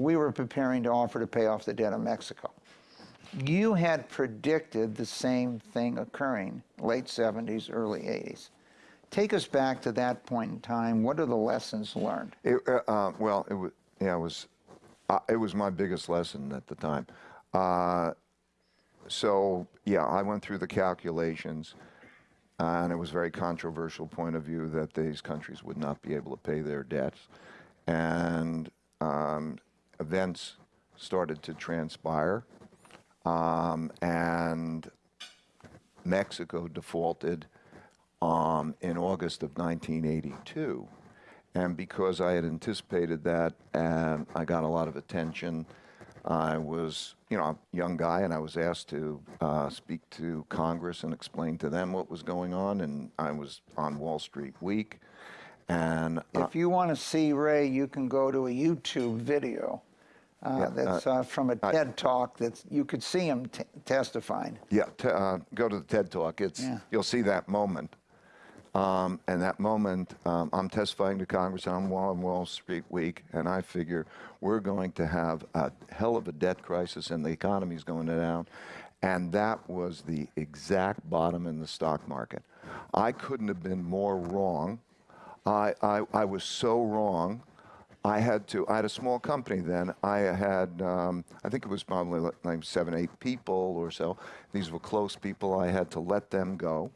we were preparing to offer to pay off the debt of Mexico. You had predicted the same thing occurring, late 70s, early 80s. Take us back to that point in time. What are the lessons learned? It, uh, uh, well, it was, yeah, it was, uh, it was my biggest lesson at the time. Uh, so, yeah, I went through the calculations, and it was a very controversial point of view that these countries would not be able to pay their debts. And um, events started to transpire, um, and Mexico defaulted um, in August of 1982. And because I had anticipated that and I got a lot of attention, I was, you know, a young guy and I was asked to uh, speak to Congress and explain to them what was going on. And I was on Wall Street Week. And uh, if you want to see Ray, you can go to a YouTube video. Uh, yeah, that's uh, uh, from a TED I, talk that you could see him testifying. Yeah, uh, go to the TED talk. It's yeah. you'll see that moment. Um, and that moment, um, I'm testifying to Congress and I'm on Wall, Wall Street Week, and I figure we're going to have a hell of a debt crisis and the economy's going down. And that was the exact bottom in the stock market. I couldn't have been more wrong. I, I, I was so wrong. I had to, I had a small company then. I had, um, I think it was probably like seven, eight people or so. These were close people. I had to let them go.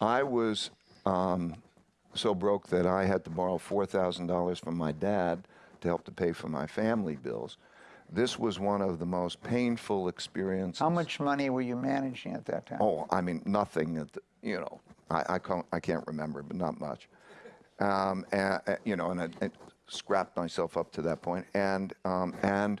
I was um, so broke that I had to borrow $4,000 from my dad to help to pay for my family bills. This was one of the most painful experiences. How much money were you managing at that time? Oh, I mean, nothing. The, you know, I, I, can't, I can't remember, but not much. Um, and, you know, and I, I, scrapped myself up to that. And, um, and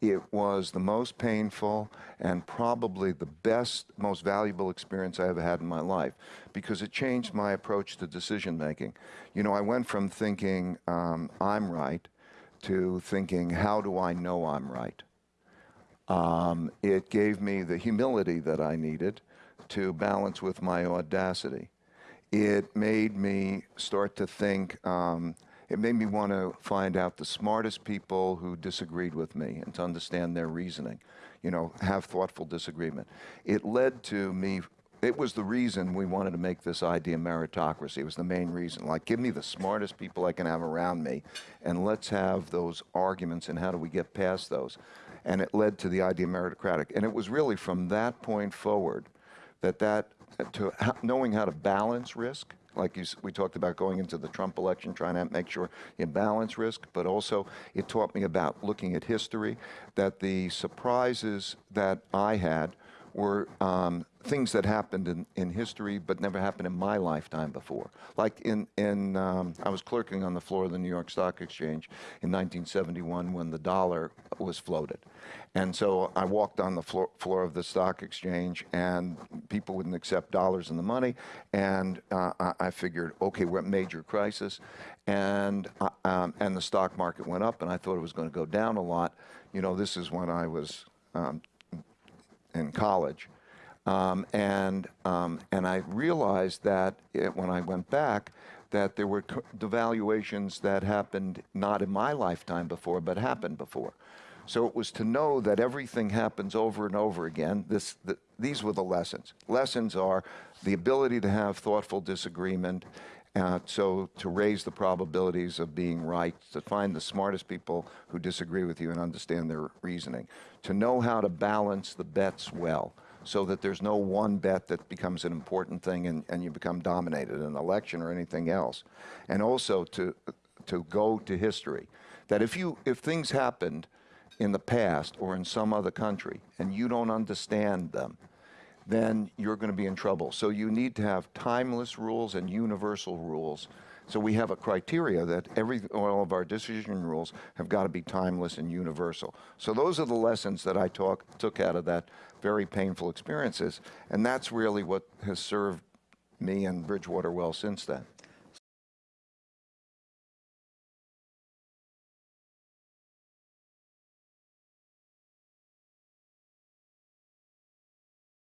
it was the most painful and probably the best, most valuable experience I ever had in my life because it changed my approach to decision making. You know, I went from thinking um, I'm right to thinking, how do I know I'm right? Um, it gave me the humility that I needed to balance with my audacity. It made me start to think, um, it made me want to find out the smartest people who disagreed with me and to understand their reasoning, you know, have thoughtful disagreement. It led to me, it was the reason we wanted to make this idea meritocracy. It was the main reason. Like, give me the smartest people I can have around me, and let's have those arguments, and how do we get past those? And it led to the idea meritocratic. And it was really from that point forward that that, to knowing how to balance risk, like you, we talked about going into the Trump election, trying to make sure you balance risk, but also it taught me about looking at history, that the surprises that I had were um, things that happened in, in history but never happened in my lifetime before. Like in, in um, I was clerking on the floor of the New York Stock Exchange in 1971 when the dollar was floated. And so I walked on the floor, floor of the stock exchange and people wouldn't accept dollars in the money. And uh, I figured, okay, we're at major crisis. And, uh, um, and the stock market went up and I thought it was going to go down a lot. You know, this is when I was um, in college. Um, and, um, and I realized that it, when I went back, that there were devaluations that happened not in my lifetime before, but happened before. So it was to know that everything happens over and over again. This, the, these were the lessons. Lessons are the ability to have thoughtful disagreement, uh, so to raise the probabilities of being right, to find the smartest people who disagree with you and understand their reasoning, to know how to balance the bets well so that there's no one bet that becomes an important thing and, and you become dominated in an election or anything else. And also to, to go to history. That if, you, if things happened in the past or in some other country and you don't understand them, then you're going to be in trouble. So you need to have timeless rules and universal rules. So we have a criteria that every all of our decision rules have got to be timeless and universal. So those are the lessons that I talk, took out of that very painful experiences, and that's really what has served me and Bridgewater well since then.